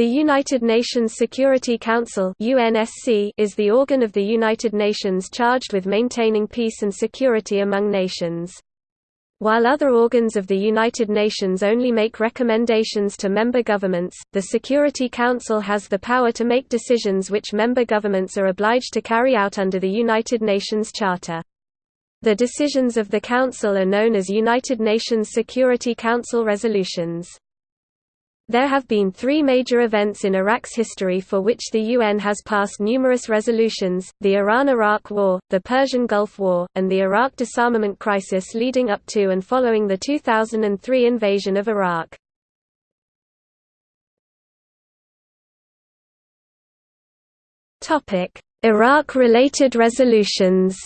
The United Nations Security Council UNSC is the organ of the United Nations charged with maintaining peace and security among nations. While other organs of the United Nations only make recommendations to member governments, the Security Council has the power to make decisions which member governments are obliged to carry out under the United Nations Charter. The decisions of the Council are known as United Nations Security Council resolutions. There have been three major events in Iraq's history for which the UN has passed numerous resolutions, the Iran–Iraq War, the Persian Gulf War, and the Iraq disarmament crisis leading up to and following the 2003 invasion of Iraq. Iraq-related resolutions